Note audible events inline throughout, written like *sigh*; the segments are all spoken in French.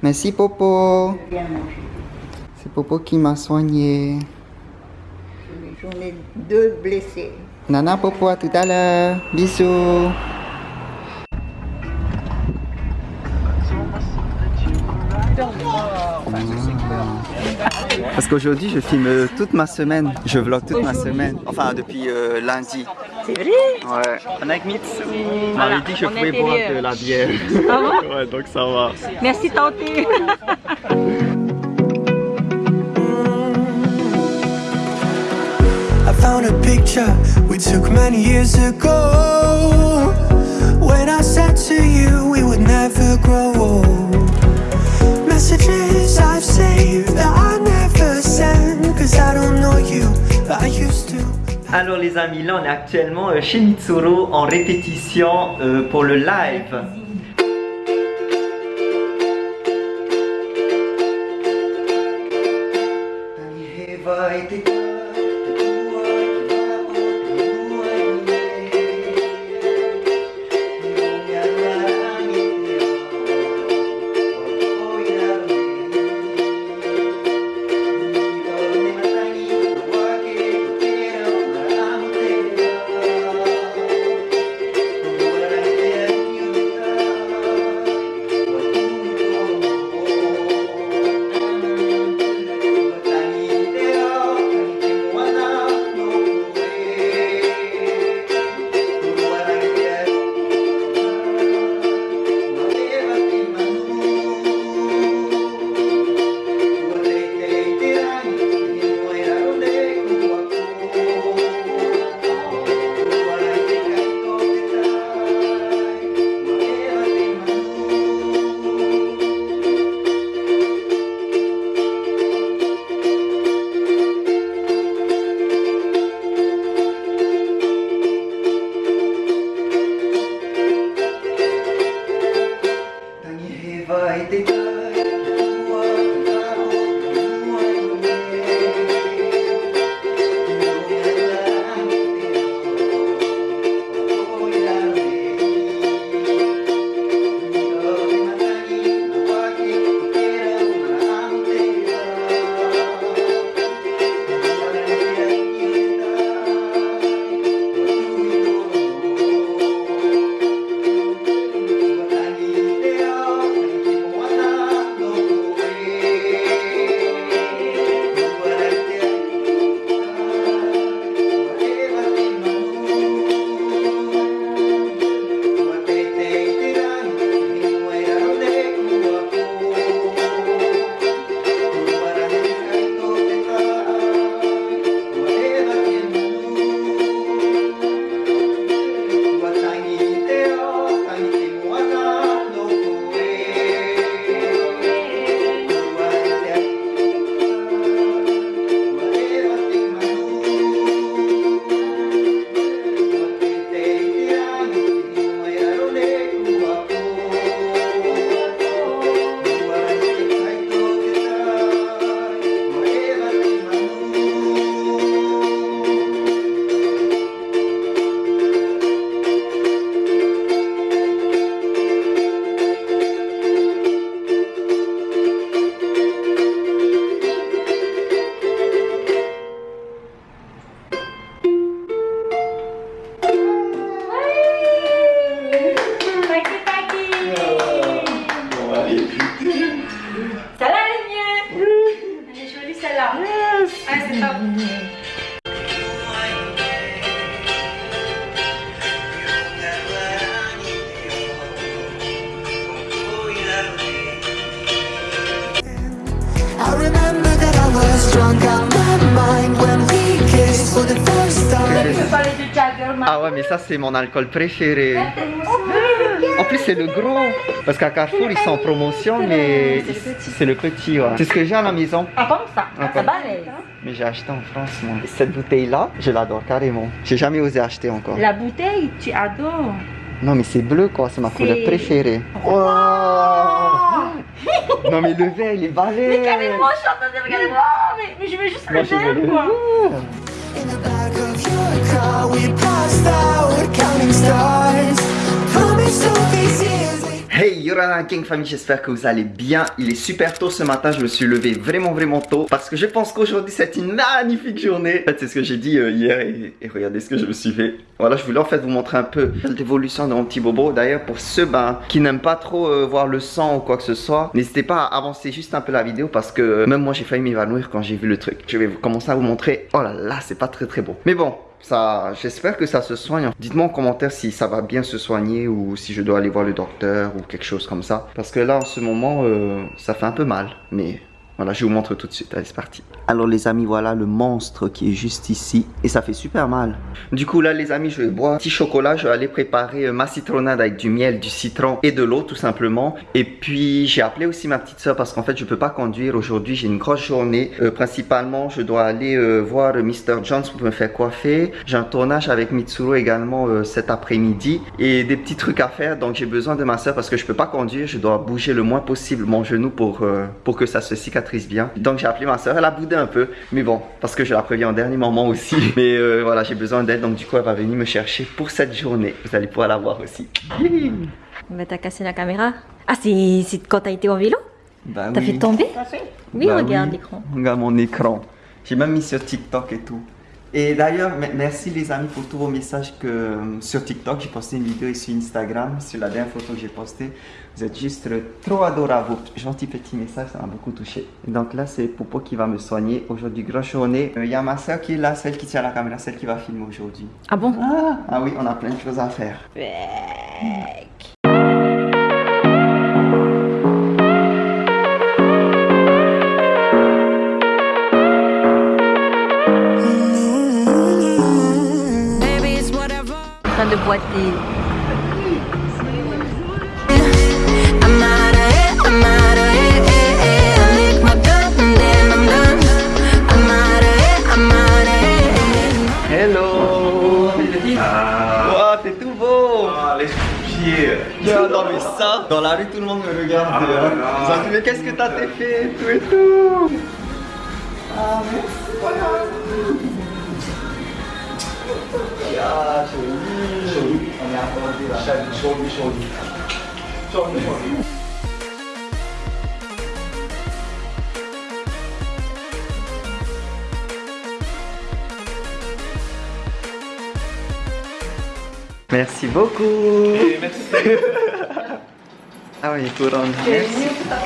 Merci Popo. C'est Popo qui m'a soigné. J'en ai deux blessés. Nana Popo, à tout à l'heure. Bisous. Parce qu'aujourd'hui, je filme toute ma semaine. Je vlog toute ma semaine. Enfin, depuis euh, lundi. C'est vrai? Ouais. On est avec Mitsu. On m'avait dit que je on pouvais boire de la bière. Ah *laughs* bon ouais, donc ça va. Merci Tanté. I found a picture we took many years ago. When I said to you we would never grow old. Messages I've saved that I Alors les amis, là on est actuellement euh, chez Mitsuru en répétition euh, pour le live. vời tình ơi. C'est mon alcool préféré. En plus c'est le gros. Parce qu'à Carrefour ils sont en promotion, mais c'est le petit. ouais. C'est ce que j'ai à la maison. Ah comme ça. Ah, Ça. Mais j'ai acheté en France moi. Cette bouteille là, je l'adore carrément. J'ai jamais osé acheter encore. La bouteille, tu adores. Non mais c'est bleu quoi, c'est ma couleur préférée. Oh non mais le verre il est balèze. Mais carrément, je suis en train de regarder. Oh, mais, mais je veux juste Moi le verre, quoi. Gang Family, j'espère que vous allez bien. Il est super tôt ce matin, je me suis levé vraiment vraiment tôt parce que je pense qu'aujourd'hui c'est une magnifique journée. En fait, c'est ce que j'ai dit euh, hier et, regardez ce que je me suis fait. Voilà, je voulais en fait vous montrer un peu l'évolution de mon petit bobo. D'ailleurs, pour ceux ben, qui n'aiment pas trop euh, voir le sang ou quoi que ce soit, n'hésitez pas à avancer juste un peu la vidéo parce que même moi j'ai failli m'évanouir quand j'ai vu le truc. Je vais commencer à vous montrer. Oh là là, c'est pas très très beau. Mais bon, ça, j'espère que ça se soigne. Dites-moi en commentaire si ça va bien se soigner ou si je dois aller voir le docteur ou quelque chose comme ça. Parce que là, en ce moment, euh, ça fait un peu mal. Mais voilà, je vous montre tout de suite. Allez, c'est parti. Alors les amis, voilà le monstre qui est juste ici. Et ça fait super mal. Du coup, là les amis, je vais boire un petit chocolat. Je vais aller préparer euh, ma citronnade avec du miel, du citron et de l'eau tout simplement. Et puis, j'ai appelé aussi ma petite soeur parce qu'en fait, je peux pas conduire aujourd'hui. J'ai une grosse journée. Euh, principalement, je dois aller euh, voir Mr. Jones pour me faire coiffer. J'ai un tournage avec Mitsuru également cet après-midi. Et des petits trucs à faire. Donc, j'ai besoin de ma soeur parce que je peux pas conduire. Je dois bouger le moins possible mon genou pour, pour que ça se cicatrise bien. Donc j'ai appelé ma soeur, elle a boudé un peu, mais bon, parce que je la préviens en dernier moment aussi. *laughs* Mais euh, voilà, j'ai besoin d'aide, donc du coup elle va venir me chercher pour cette journée. Vous allez pouvoir la voir aussi. *laughs* Mais t'as cassé la caméra? Ah, c'est quand t'as été en vélo? Bah, T'as fait tomber? Oui, bah regarde l'écran. Regarde mon écran. J'ai même mis sur TikTok et tout. Et d'ailleurs, merci les amis pour tous vos messages que euh, sur TikTok. J'ai posté une vidéo ici sur Instagram, sur la dernière photo que j'ai postée. Vous êtes juste trop adorables. Gentil petit message, ça m'a beaucoup touché. Et donc là, c'est Popo qui va me soigner. Aujourd'hui, grosse journée. Euh, il y a ma soeur qui est là, celle qui tient la caméra, celle qui va filmer aujourd'hui. Ah bon? Ah, ah, oui, on a plein de choses à faire. Hello. Ah. t'es tout beau. Ah, laisse pied Non mais ça, dans la rue tout le monde me regarde. Ah, hein. Mais qu'est-ce que t'as fait Tout et tout. Ah merci. Ah, joli. Merci beaucoup. merci. *laughs* ah oui, couronne.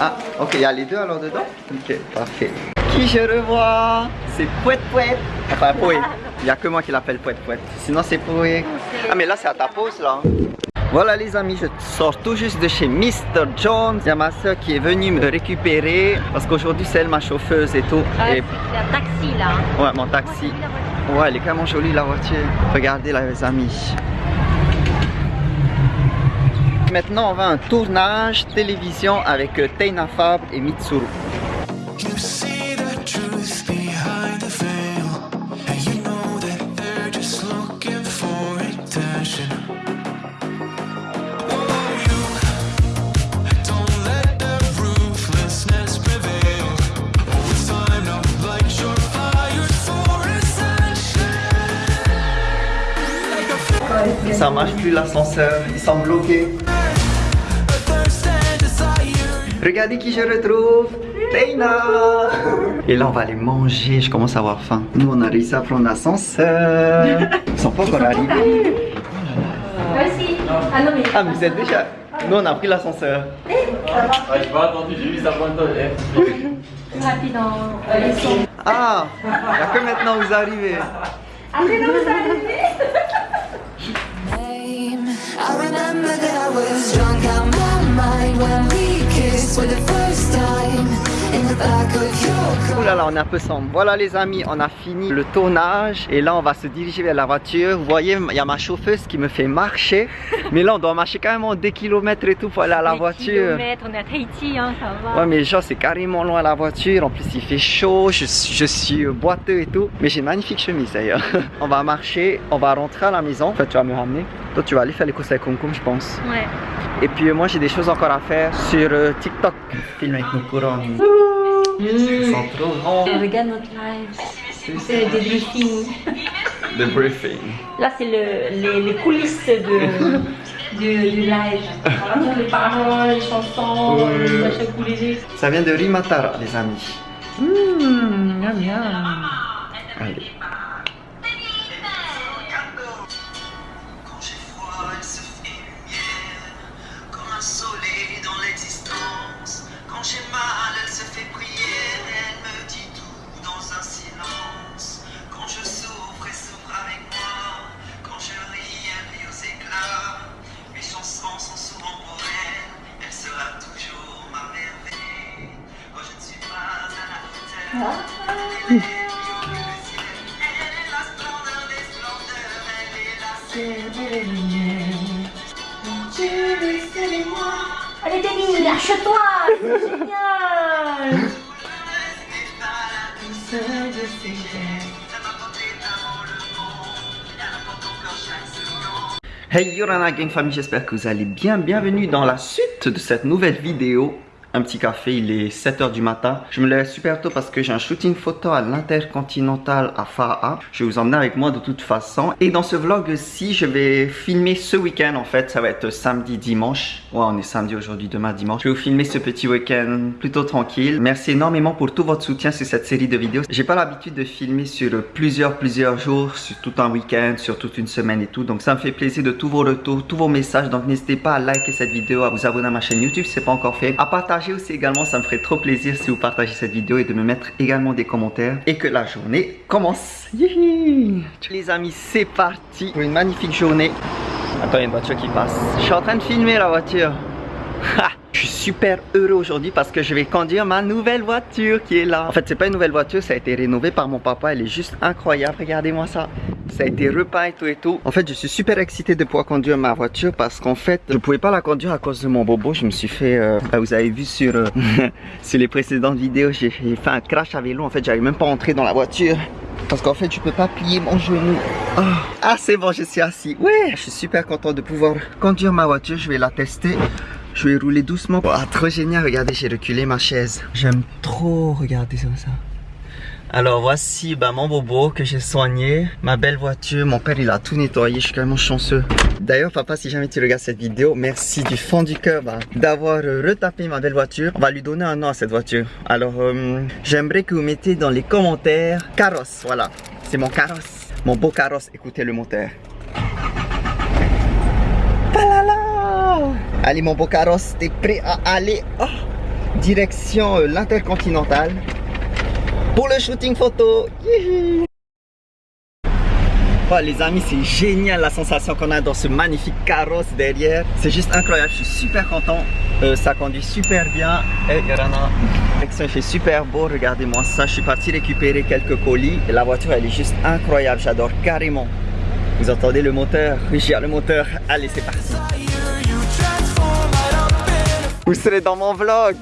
Ah, ok, il y a les deux alors dedans Ok, parfait. Qui je revois? C'est Pouet Pouet. Enfin, Pouet. Il n'y a que moi qui l'appelle Pouet Pouet. Sinon, c'est Pouet. Ah, mais là, c'est à ta pause, là. Voilà les amis, je sors tout juste de chez Mr. Jones. Il y a ma soeur qui est venue me récupérer parce qu'aujourd'hui c'est elle ma chauffeuse et tout. Ah, et... C'est un taxi là. Ouais, mon taxi. Ouais, elle est carrément jolie la voiture. Regardez là les amis. Maintenant on va à un tournage télévision avec Teina Fab et Mitsuru. Ça marche plus l'ascenseur, ils sont bloqués. Regardez qui je retrouve Teina Et là on va aller manger, je commence à avoir faim. Nous on a réussi à prendre l'ascenseur. Ils sont pas encore arrivés. Ah mais... Ah mais vous êtes déjà... Nous on a pris l'ascenseur. Ah, ah, il n'y a que maintenant vous arrivez. Après non vous arrivez I remember that I was drunk out my mind when we kissed for the first time Ouh là là, on est un peu sombre. Voilà les amis, on a fini le tournage et là on va se diriger vers la voiture. Vous voyez, il y a ma chauffeuse qui me fait marcher. *laughs* Mais là on doit marcher quand même des kilomètres et tout pour aller à la voiture. Kilomètres, on est à Tahiti, hein, ça va. Ouais mais genre c'est carrément loin la voiture. En plus il fait chaud, je, je suis boiteux et tout. Mais j'ai une magnifique chemise d'ailleurs. *laughs* on va marcher, on va rentrer à la maison. En fait tu vas me ramener. Toi tu vas aller faire les courses avec Concom je pense. Ouais. Et puis euh, moi j'ai des choses encore à faire sur euh, TikTok. Film avec nos couronnes. Mmh. trop Regarde notre live. C'est des briefings. The briefing. Là c'est le, les, les, coulisses de... du, du live. Les paroles, les chansons, les. Ça vient de Rimatara, les amis. Mmh, miam, miam. Allez. Lâche-toi C'est *laughs* génial Hey Yorana Gang Family, j'espère que vous allez bien. Bienvenue dans la suite de cette nouvelle vidéo. Un petit café, il est 7h du matin. Je me lève super tôt parce que j'ai un shooting photo à l'Intercontinental à Faraa. Je vais vous emmener avec moi de toute façon. Et dans ce vlog-ci, je vais filmer ce week-end en fait. Ça va être samedi, dimanche. Ouais, on est samedi aujourd'hui, demain dimanche. Je vais vous filmer ce petit week-end plutôt tranquille. Merci énormément pour tout votre soutien sur cette série de vidéos. J'ai pas l'habitude de filmer sur plusieurs, plusieurs jours, sur tout un week-end, sur toute une semaine et tout. Donc ça me fait plaisir de tous vos retours, tous vos messages. Donc n'hésitez pas à liker cette vidéo, à vous abonner à ma chaîne YouTube si c'est pas encore fait. À partager aussi également, ça me ferait trop plaisir si vous partagez cette vidéo et de me mettre également des commentaires. Et que la journée commence. Les amis, c'est parti pour une magnifique journée. Attends, il y a une voiture qui passe. Je suis en train de filmer la voiture. Ha super heureux aujourd'hui parce que je vais conduire ma nouvelle voiture qui est là. En fait, c'est pas une nouvelle voiture, ça a été rénové par mon papa. Elle est juste incroyable. Regardez-moi ça. Ça a été repeint et tout et tout. En fait, je suis super excité de pouvoir conduire ma voiture parce qu'en fait, je pouvais pas la conduire à cause de mon bobo. Je me suis fait, euh, bah, vous avez vu sur, euh, *laughs* sur les précédentes vidéos, j'ai j'ai fait un crash à vélo. En fait, j'arrive même pas à entrer dans la voiture. Parce qu'en fait, je peux pas plier mon genou. Ah, Ah, c'est bon, je suis assis. Ouais, je suis super content de pouvoir conduire ma voiture. Je vais la tester. Je vais rouler doucement. Ah, trop génial. Regardez, j'ai reculé ma chaise. J'aime trop regarder ça. Alors voici bah, mon bobo que j'ai soigné, ma belle voiture, mon père il a tout nettoyé, je suis carrément chanceux. D'ailleurs papa si jamais tu regardes cette vidéo, merci du fond du cœur bah, d'avoir euh, retapé ma belle voiture. On va lui donner un nom à cette voiture. Alors euh, j'aimerais que vous mettez dans les commentaires carrosse, voilà. C'est mon carrosse, mon beau carrosse, écoutez le moteur. Allez mon beau carrosse, t'es prêt à aller oh, direction euh, l'intercontinental pour le shooting photo. Oh, les amis, c'est génial la sensation qu'on a dans ce magnifique carrosse derrière. C'est juste incroyable, je suis super content. Euh, ça conduit super bien. Et Yorana, il fait super beau, regardez-moi ça. Je suis parti récupérer quelques colis et la voiture elle est juste incroyable, j'adore carrément. Vous entendez le moteur? Oui, j'ai le moteur. Allez, c'est parti. Vous serez dans mon vlog.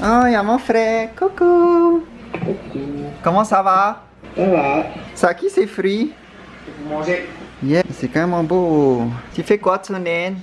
Oh, il y a mon frère. Coucou. Comment ça va? Ça qui ces fruits? Manger. Yeah, c'est quand même beau. Tu fais quoi, Tsunen?